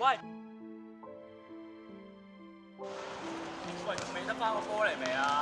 喂，喂，仲未得翻个歌嚟未啊？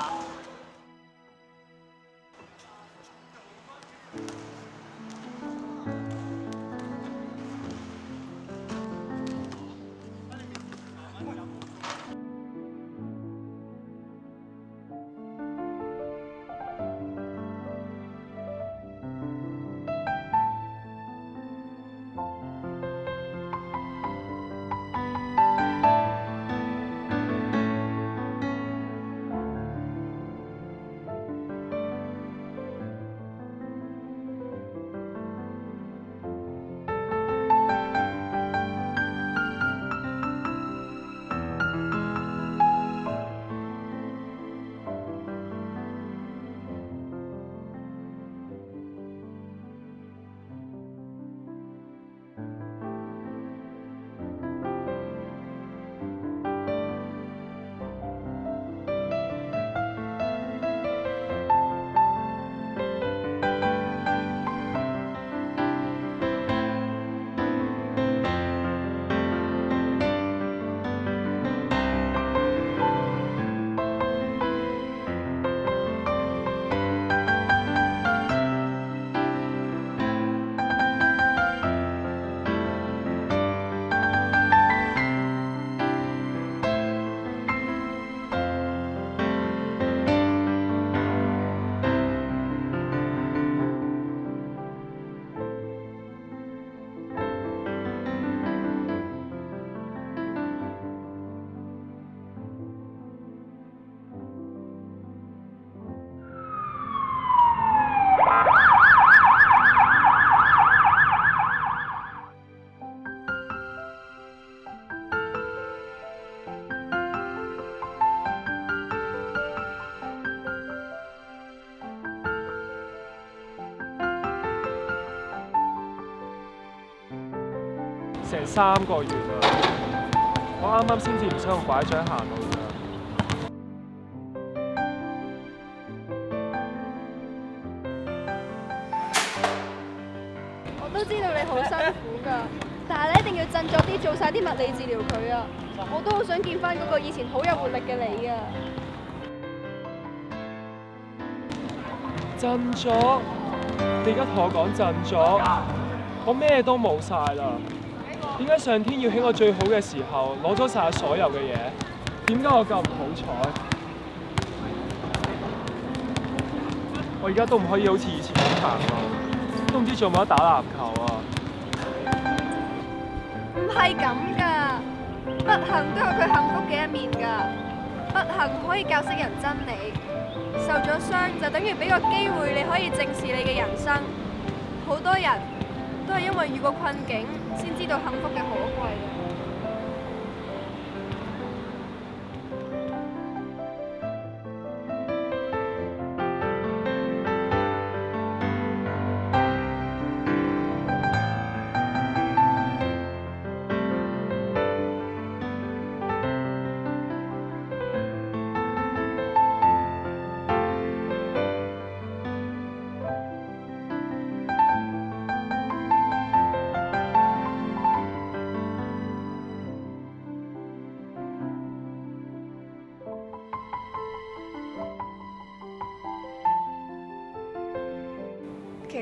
三个月啦，我啱啱先至唔使用拐杖行路啊！我都知道你好辛苦噶，但系你一定要振作啲，做晒啲物理治疗佢啊！我都好想见翻嗰个以前好有活力嘅你啊！振作？你而家同我讲振作？我咩都冇晒啦！點解上天要喺我最好嘅時候攞咗曬所有嘅嘢？點解我咁唔好彩？我而家都唔可以好似以前咁行路，都唔知仲唔得打籃球啊！唔係咁噶，不幸都有佢幸福嘅一面㗎。不幸可以教識人真理，受咗傷就等於俾個機會你可以正視你嘅人生。好多人。都係因為遇過困境，先知道幸福嘅可貴。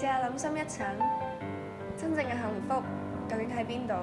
试下谂深一层，真正嘅幸福究竟喺边度？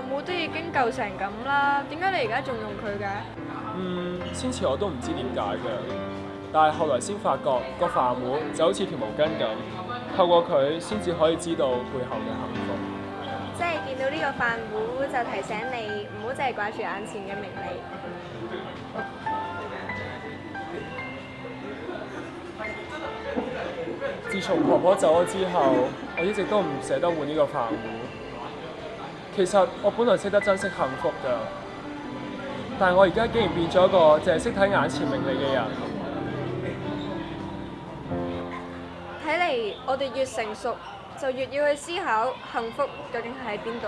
饭碗都已经旧成咁啦，点解你而家仲用佢嘅？嗯，先前我都唔知点解嘅，但系后来先发觉个饭碗就好似条毛巾咁，透过佢先至可以知道背后嘅幸福。即系见到呢个饭碗就提醒你唔好净系挂住眼前嘅名利。自从婆婆走咗之后，我一直都唔舍得换呢个饭碗。其實我本來識得珍惜幸福㗎，但係我而家竟然變咗一個淨係識睇眼前名利嘅人。睇嚟，我哋越成熟，就越要去思考幸福究竟係喺邊度。